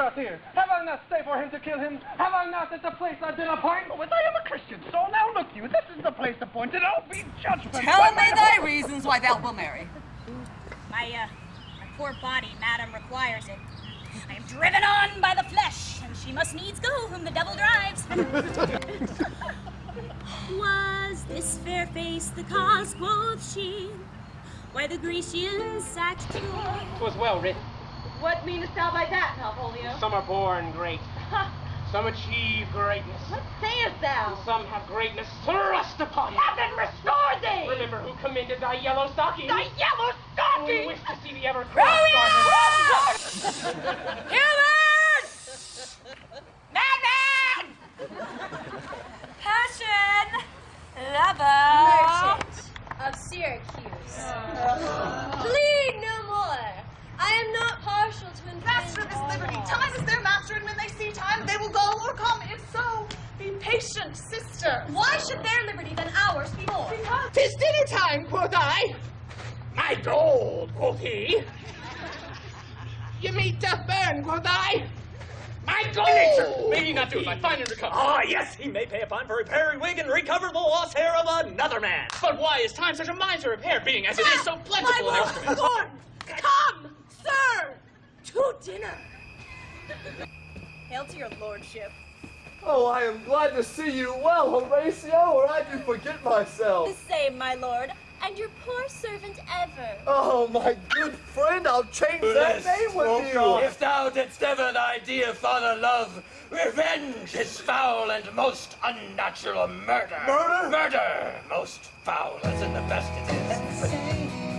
out here? Have I not stayed for him to kill him? Have I not at the place I did appoint? But I am a Christian, so now look you, this is the place appointed. I'll be judgment. Tell me thy reasons why thou wilt marry. My, uh, my poor body, madam, requires it. I am driven on by the flesh, and she must needs go whom the devil drives. Was this fair face the cause, quoth she, why the Grecians sacked Troy? Twas well written. What meanest thou by that, Malvolio? Some are born great. Some achieve greatness. What sayest thou? And some have greatness thrust upon them. Heaven restore thee! Remember who commended thy yellow stocking? Thy yellow stocking! Who wished to see the ever cross Humans! Madman! Passion! Lover! Merchant of Syracuse. Plead no more. I am not partial to infringe Master of this liberty, time is their master, and when they see time, they will go or come. If so, be patient, sister. Why should their liberty than ours be more? Because Tis dinner time, quoth I. My gold, quoth he. Your meat doth burn, quoth I. My gold! May he not do it by fine and recover? Ah, yes, he may pay a fine for repairing wig and recover the lost hair of another man. But why is time such a miser of hair, being as it is so plentiful an instrument? Lord, come, sir, to dinner. Hail to your lordship. Oh, I am glad to see you well, Horatio, or I do forget myself. The same, my lord, and your poor servant ever. Oh, my good friend, I'll change that name with you. If thou didst ever thy dear father love, revenge is foul and most unnatural murder. Murder? Murder, most foul as in the best it is.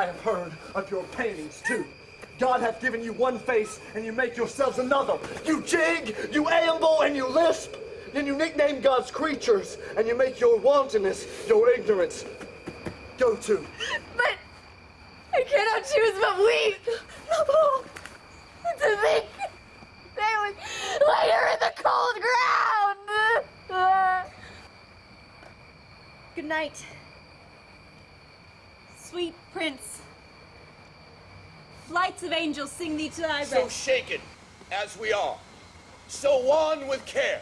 I have heard of your paintings too. God hath given you one face, and you make yourselves another. You jig, you amble, and you lisp. Then you nickname God's creatures, and you make your wantonness your ignorance. Go to. But I cannot choose but weep. To think they would lay her in the cold ground. Good night. Sweet prince. Flights of angels sing thee to thy So shaken as we are, so wan with care,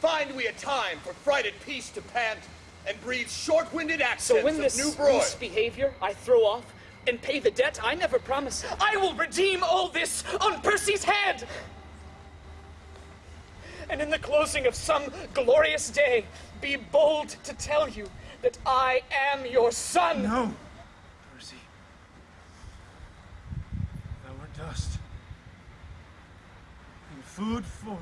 find we a time for frighted peace to pant and breathe short-winded accents So when of this new broil. loose behavior I throw off and pay the debt I never promised, I will redeem all this on Percy's head. And in the closing of some glorious day, be bold to tell you that I am your son. No, Percy. Thou art dust. And food for.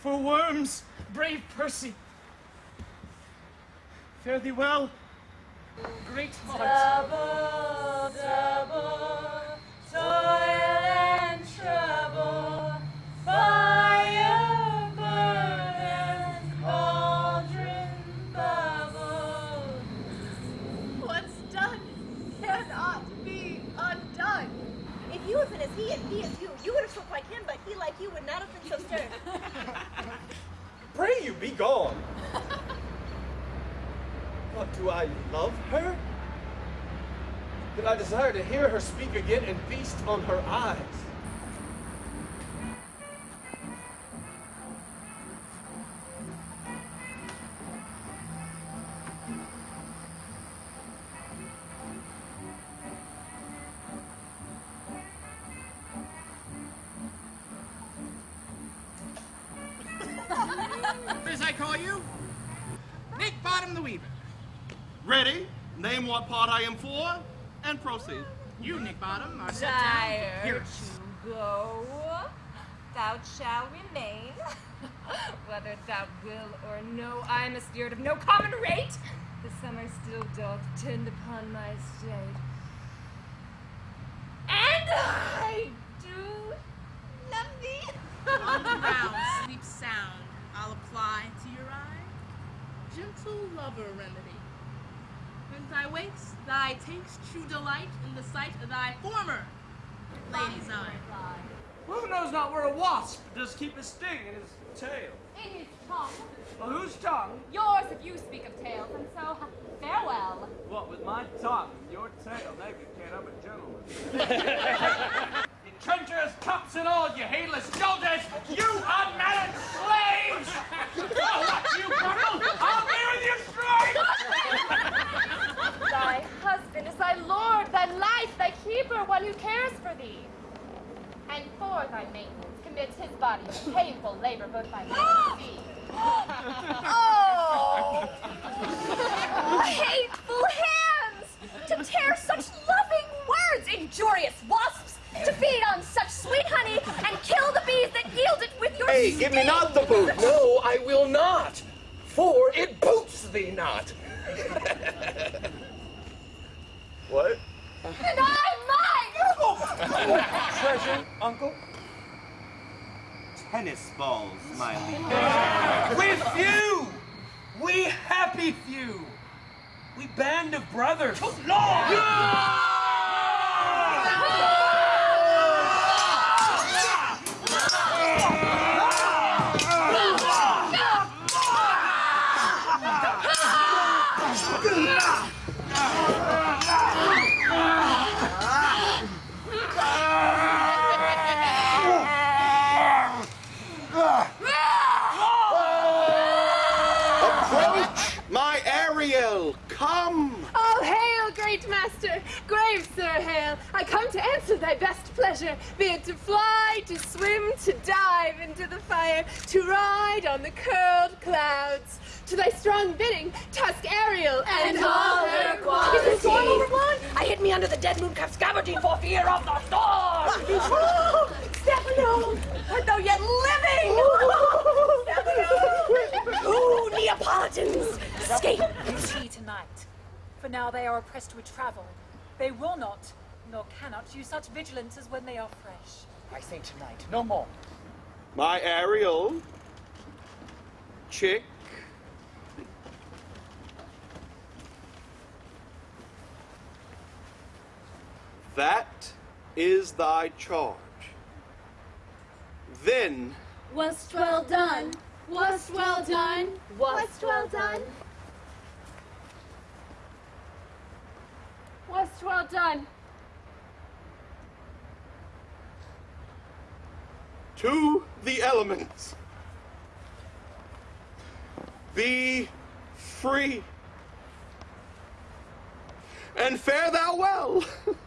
for worms. Brave Percy. Fare thee well. Great heart. Double, double, Pray you be gone. What, do I love her? That I desire to hear her speak again and feast on her eyes. I call you, Nick Bottom the Weaver. Ready? Name what part I am for, and proceed. You, Nick Bottom, are set down. Here. to go, thou shalt remain. Whether thou will or no, I am a spirit of no common rate. The summer still doth tend upon my state. And I do love thee. On the round, sleep sound, I'll apply to your eye gentle lover remedy. When thy wakes, thy takes true delight in the sight of thy former lady's eye. Who knows not where a wasp does keep his sting in his tail? In his tongue. Well, whose tongue? Yours if you speak of tails, and so farewell. What, with my tongue and your tail, naked cat, I'm a gentleman. you treacherous cups and all, you heedless jolters! You unmannered slaves! Oh, what, you grumble? I'll be with you straight! Thy husband is thy lord, thy life, thy keeper, one who cares for thee. And for thy maintenance commits his body to painful labor both by land and. Oh! Hateful hands! To tear such loving words, injurious wasps! To feed on such sweet honey and kill the bees that yield it with your Hey, give me not the boot. No, I will not. For it boots thee not. what? And I mine! Treasure, uncle? Tennis balls, my liege. We few! We happy few! We band of brothers! Approach, my Ariel. Come. Oh, hail, great master! Grave sir, hail, I come to answer thy best pleasure, be it to fly, to swim, to dive into the fire, to ride on the curled clouds. To thy strong bidding, tusk Ariel and, all her qualities. Is the storm overblown? I hid me under the dead moon calf's gabardine for fear of the storm! Oh, Stephano! Art thou yet living? Stephano! Ooh, Neapolitans! Escape! See tonight. For now they are oppressed with travel. They will not, nor cannot, use such vigilance as when they are fresh. I say tonight, no more. My Ariel. Chick. That is thy charge. Then Wast well done. Wast well done. Wast well done. Well done. to the elements. Be free. And fare thou well.